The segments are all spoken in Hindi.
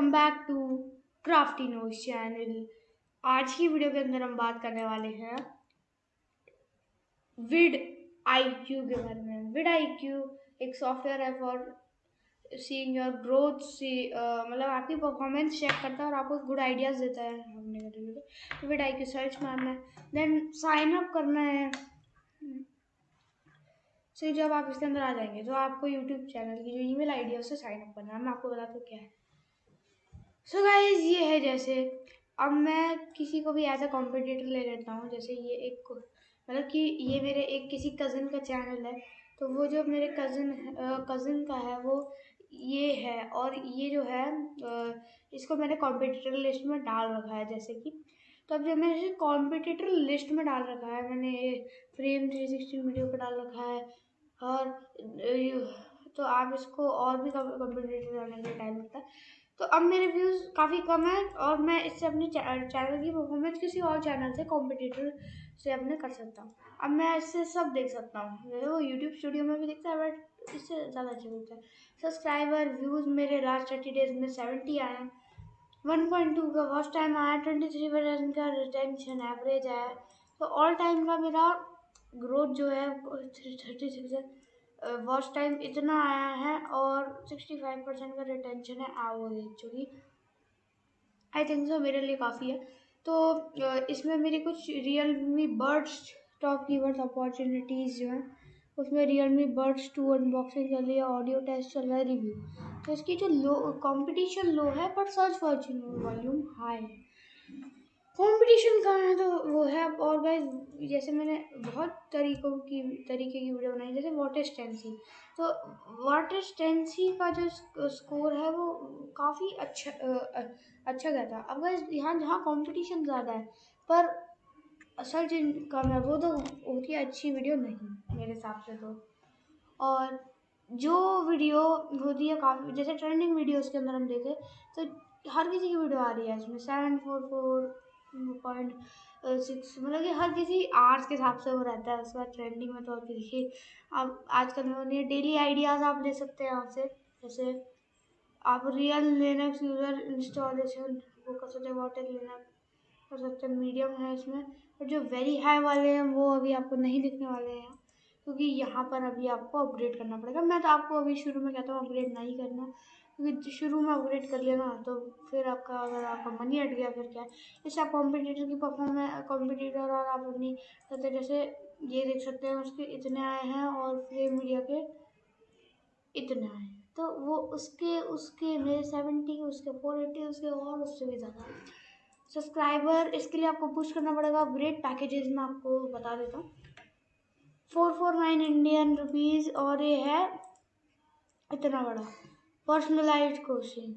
Welcome back to Crafty Nose channel. आज की वीडियो के अंदर हम बात करने वाले हैं विड आई क्यू के बारे में। विड आई क्यू एक सॉफ्टवेयर है for seeing your growth see मतलब आपकी परफॉर्मेंस चेक करता है और आपको गुड आइडियाज़ देता है। हमने तो विड आई क्यू सर्च मारना है। देन साइन अप करना है। सो जब आप इसके अंदर आ जाएँगे तो आपको यूट्यूब चैनल की जो ईमेल आईडी है, उससे साइन अप करना है। मैं आपको बताता हूँ क्या है। सो so गाइज़ ये है जैसे, अब मैं किसी को भी एज अ कॉम्पिटिटर ले लेता हूँ, जैसे ये एक मतलब कि ये मेरे एक किसी कज़न का चैनल है तो वो जो मेरे कज़न कज़न का है, वो ये है, और ये जो है इसको मैंने कॉम्पिटिटर लिस्ट में डाल रखा है, जैसे कि तो अब जब मैंने इसे कॉम्पिटिटर लिस्ट में डाल रखा है, मैंने फ्रेम थ्री सिक्सटी वीडियो पर डाल रखा है, और तो आप इसको और भी कम्पिटेटिव रहने के टाइम लगता है। तो अब मेरे व्यूज़ काफ़ी कम है और मैं इससे अपने चैनल की परफॉर्मेंस किसी और चैनल से कॉम्पिटिटर से अपने कर सकता हूँ। अब मैं इससे सब देख सकता हूँ। वो यूट्यूब स्टूडियो में भी दिखता है बट इससे ज़्यादा अच्छा दिखता है। सब्सक्राइबर व्यूज़ मेरे लास्ट थर्टी डेज़ में सेवेंटी आए हैं। वन पॉइंट टू का फ़र्स्ट टाइम आया ट्वेंटी थ्री परसेंट का रिटेंशन एवरेज आया। तो ऑल टाइम का मेरा ग्रोथ जो है थर्टी सिक्स वॉच टाइम इतना आया है और सिक्सटी फाइव परसेंट का रिटेंशन है एवरेज जो कि आई थिंक सो मेरे लिए काफ़ी है। तो इसमें मेरी कुछ Realme buds top keywords opportunities जो हैं, उसमें Realme buds to unboxing चल रही है ऑडियो टेस्ट चल रहा है रिव्यू तो इसकी जो लो कंपटीशन लो है, पर सर्च वॉल्यूम हाई है। कंपटीशन है तो वो है और गाइज़ जैसे मैंने बहुत तरीकों की, तरीके की वीडियो बनाई, जैसे वाटर स्टेंसी तो वाटर स्टेंसी का जो स्कोर है वो काफ़ी अच्छा अच्छा गया था। अब गाइज़ यहाँ जहाँ कंपटीशन ज़्यादा है, पर असल जिन कम है वो तो उनकी अच्छी वीडियो नहीं, मेरे हिसाब से तो। और जो वीडियो होती है काफ़ी, जैसे ट्रेंडिंग वीडियोस के अंदर हम देखें तो हर किसी की वीडियो आ रही है, इसमें seven four four point six मतलब कि हर किसी आर्ट्स के हिसाब से वो रहता है, उसके बाद ट्रेंडिंग में तो और किसी अब आजकल में डेली आइडियाज़ आप ले सकते हैं यहाँ से, जैसे आप रियल लिनक्स यूज़र इंस्टॉलेशन वो कर सकते हैं वाटर लिनक्स कर सकते हैं मीडियम है इसमें, और जो वेरी हाई वाले हैं, वो अभी आपको नहीं दिखने वाले हैं, क्योंकि यहाँ पर अभी आपको अपग्रेड करना पड़ेगा। मैं तो आपको अभी शुरू में कहता हूँ अपग्रेड नहीं करना। क्योंकि शुरू में अपग्रेड कर लिया ना तो फिर आपका अगर आपका मनी हट गया, फिर क्या? जैसे आप कॉम्पिटिटर की परफॉर्मेंस कॉम्पिटिटर और आप अपनी जैसे ये देख सकते हैं, उसके इतने आए हैं और फ्रेम मीडिया के इतने आए हैं। तो वो उसके उसके, मेरे सेवेंटी उसके फोर एट्टी उसके और उससे भी ज़्यादा। सब्सक्राइबर इसके लिए आपको पुश करना पड़ेगा। अपग्रेड पैकेजेस में आपको बता देता हूँ। Four four nine Indian rupees और ये है इतना बड़ा। पर्सनलाइज कोचिंग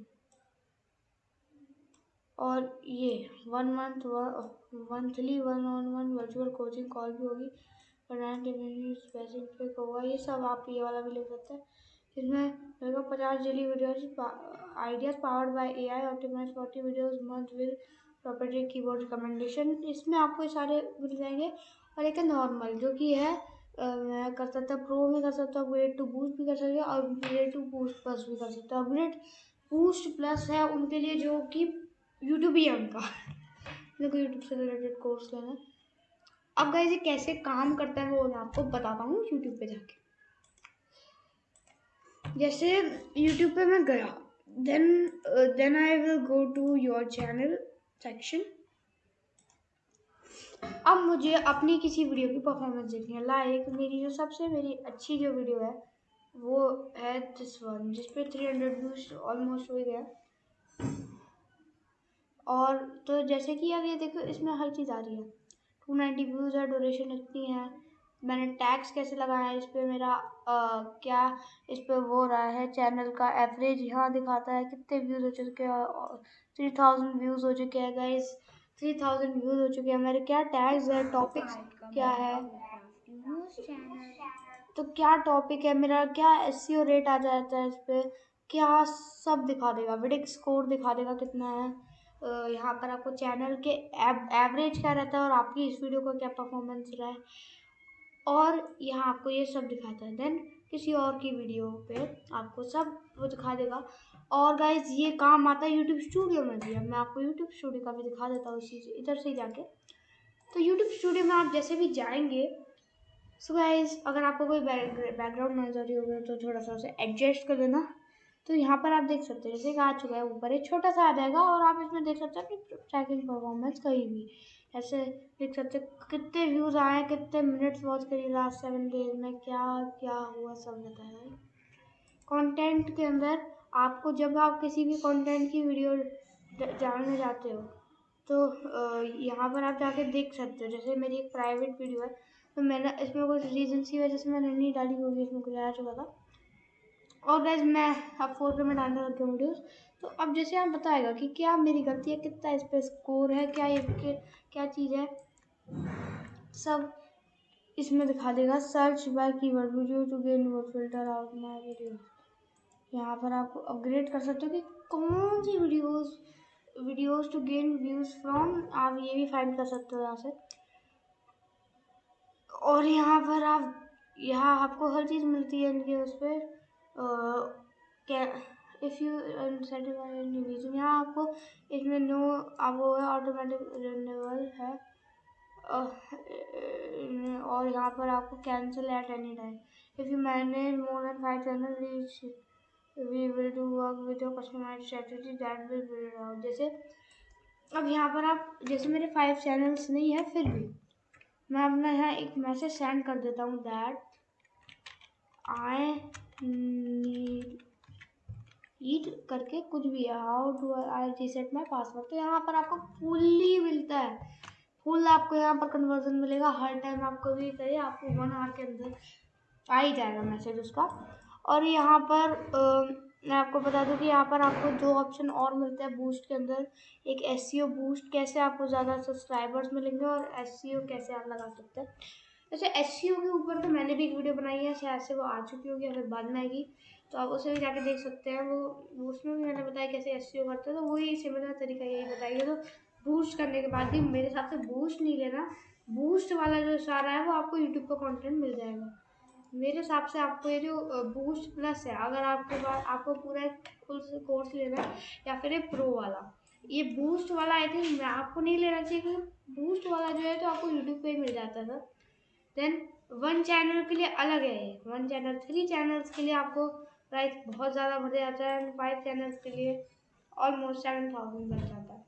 और ये one month monthly one on one virtual coaching call भी होगी। स्पेसिफिक होगा ये सब आप ये वाला भी ले सकते हैं। इसमें मेरे को पचास daily videos ideas powered by A I optimise forty videos month with property keyboard recommendation इसमें आपको सारे मिल जाएँगे। और एक है नॉर्मल जो कि है मैं कर सकता प्रो में कर सकता हूँ अपग्रेड टू बूस्ट भी कर सकते हैं, और अपग्रेड टू बूस्ट प्लस भी कर सकते हैं। अपग्रेड बूस्ट प्लस है उनके लिए जो कि यूट्यूब ही है उनका। मेरे यूट्यूब से रिलेटेड कोर्स लेना अब गाइज़ ये कैसे काम करता है वो मैं आपको बताता हूँ यूट्यूब पे जाके। जैसे यूट्यूब पे मैं गया then then I will go to your channel section अब मुझे अपनी किसी वीडियो की परफॉर्मेंस देखनी है। लाइक मेरी जो सबसे मेरी अच्छी जो वीडियो है वो है दिस वन जिस पे थ्री हंड्रेड व्यूज़ ऑलमोस्ट हो गया। और तो जैसे कि अब ये देखो इसमें हर चीज़ आ रही है। टू नाइन्टी व्यूज़ है डोरेशन इतनी है। मैंने टैक्स कैसे लगाया है इस पर मेरा आ, क्या इस पर वो रहा है चैनल का एवरेज यहाँ दिखाता है कितने व्यूज़ हो चुके हैं थ्री थाउज़ेंड व्यूज़ हो चुके हैं गाइस थ्री थाउज़ेंड व्यूज़ हो चुके हैं। हमारे क्या टैग्स है? टॉपिक्स क्या है? तो क्या टॉपिक है? मेरा क्या एस रेट आ जाता है इस पर क्या सब दिखा देगा? विडिक स्कोर दिखा देगा कितना है? यहाँ पर आपको चैनल के एवरेज क्या रहता है और आपकी इस वीडियो का क्या परफॉर्मेंस रहा है? और यहाँ आपको ये सब दिखाता है। देन किसी और की वीडियो पे आपको सब वो दिखा देगा। और गाइज़ ये काम आता है यूट्यूब स्टूडियो में भी। अब मैं आपको यूट्यूब स्टूडियो का भी दिखा देता हूँ इसी इधर से ही जाके। तो यूट्यूब स्टूडियो में आप जैसे भी जाएँगे सो so गाइज़ अगर आपको कोई बैकग्राउंड नॉइज़ हो रही होगी तो थोड़ा सा उसे एडजस्ट कर देना। तो यहाँ पर आप देख सकते हैं, जैसे कि आ चुका है ऊपर एक छोटा सा आ जाएगा और आप इसमें देख सकते हैं अपनी ट्रैकिंग परफॉर्मेंस कहीं भी। ऐसे देख सकते कितने व्यूज़ आए, कितने मिनट्स वॉच करिए लास्ट सेवन डेज़ में, क्या क्या हुआ सब बताया कंटेंट के अंदर आपको जब आप किसी भी कंटेंट की वीडियो जानने जाते हो तो यहाँ पर आप जाके देख सकते हो। जैसे मेरी एक प्राइवेट वीडियो है तो मैंने इसमें कुछ रीजन की वजह से मैंने नहीं डाली होगी इसमें कुछ आ चुका था। और गैस मैं अब फोर पे में डालने लग गया वीडियोज़ तो अब जैसे आप बताएगा कि क्या मेरी गलती है, कितना इस पर स्कोर है, क्या ये क्या चीज़ है? सब इसमें दिखा देगा। Search by keyword video to gain वो फ़िल्टर आउट माय वीडियो यहाँ पर आप अपग्रेड कर सकते हो कि कौन सी videos videos to gain views from आप ये भी फाइंड कर सकते हो यहाँ से। और यहाँ पर आप, यहाँ आपको हर चीज़ मिलती है इनके उस पर क्या इफ़ यू रीजन यहाँ आपको इसमें नो अब वो है ऑटोमेटिक रिन्यूअल है। और यहाँ पर आपको cancel at any time if you manage more than five channel reach we will do work with your customise strategy that will build out जैसे, अब यहाँ पर आप, जैसे मेरे फाइव चैनल्स नहीं है, फिर भी मैं अपना यहाँ एक मैसेज सेंड कर देता हूँ दैट आई नीड ईट करके कुछ भी है। How do I reset my password तो यहाँ पर आपको फुल्ली मिलता है। फुल आपको यहाँ पर कन्वर्जन मिलेगा। हर टाइम आपको भी करिए आपको वन आवर के अंदर आ ही जाएगा मैसेज उसका। और यहाँ पर आ, मैं आपको बता दूँ कि यहाँ पर आपको दो ऑप्शन और मिलते हैं बूस्ट के अंदर। एक एस बूस्ट कैसे आपको ज़्यादा सब्सक्राइबर्स मिलेंगे और एस कैसे आप लगा सकते हैं। वैसे एस के ऊपर तो मैंने भी एक वीडियो बनाई है शायद से वो आ चुकी होगी या फिर बाद में आएगी। तो आप उसे भी जाके देख सकते हैं। वो उसमें भी मैंने बताया कैसे एस करते हैं तो वही सिमिलर तरीका यही बताइए। तो बूस्ट करने के बाद भी मेरे हिसाब से बूस्ट नहीं लेना। बूस्ट वाला जो सारा है, वो आपको यूट्यूब पर कंटेंट मिल जाएगा। मेरे हिसाब से आपको ये जो बूस्ट प्लस है, अगर आपके पास, आपको पूरा फुल कोर्स लेना है, या फिर ये प्रो वाला, ये बूस्ट वाला आई थिंक मैं आपको नहीं लेना चाहिए, क्योंकि बूस्ट वाला जो है तो आपको यूट्यूब पे ही मिल जाता था देन वन चैनल के लिए अलग है वन चैनल थ्री चैनल्स के लिए आपको प्राइस बहुत ज़्यादा बढ़ जाता है एंड फाइव चैनल्स के लिए ऑलमोस्ट सेवन थाउज़ेंड बढ़ जाता है।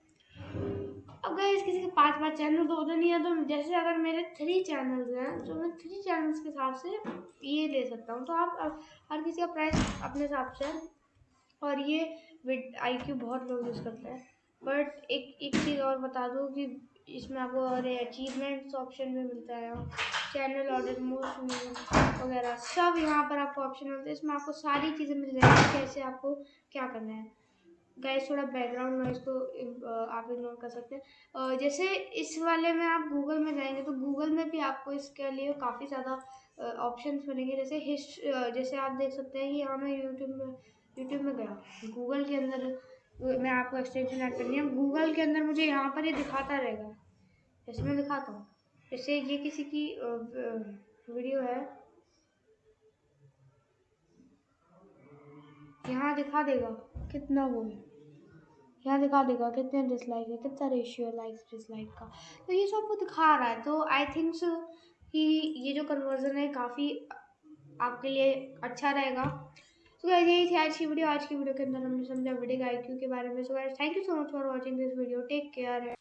अब गए किसी के पाँच पाँच चैनल तो उधर नहीं है तो जैसे अगर मेरे थ्री चैनल्स हैं तो मैं थ्री चैनल्स के हिसाब से ये ले सकता हूँ। तो आप हर किसी का प्राइस अपने हिसाब से और ये विद आई क्यू बहुत लोग यूज़ करते हैं। बट एक एक चीज़ और बता दूँ कि इसमें आपको और अचीवमेंट्स ऑप्शन भी मिलता है। चैनल ऑर्डर मोस्ट वगैरह। सब यहाँ पर आपको ऑप्शन मिलते हैं। इसमें आपको सारी चीज़ें मिल जाएगी। कैसे आपको क्या करना है? गाइस थोड़ा बैकग्राउंड नॉइज़ को आप इग्नोर कर सकते हैं। जैसे इस वाले में आप गूगल में जाएँगे तो गूगल में भी आपको इसके लिए काफ़ी ज़्यादा ऑप्शन मिलेंगे। जैसे हिस्ट जैसे आप देख सकते हैं कि यहाँ मैं यूट्यूब में यूट्यूब में गया गूगल के अंदर मैं आपको एक्सटेंशन ऐड करनी है। गूगल के अंदर मुझे यहाँ पर ये दिखाता रहेगा। जैसे मैं दिखाता हूँ। जैसे ये किसी की वीडियो है। यहाँ दिखा देगा कितना वो है। यहाँ दिखा देगा कितने डिसलाइक है, कितना रेशियो है लाइक्स डिसलाइक का। तो ये सब वो दिखा रहा है तो आई थिंक सो कि ये जो कन्वर्जन है काफ़ी आपके लिए अच्छा रहेगा। तो गाइस यही थी आज की वीडियो। आज की वीडियो के अंदर हमने समझा वीडियो का आईक्यू के बारे में। So guys thank you so much for watching this video take care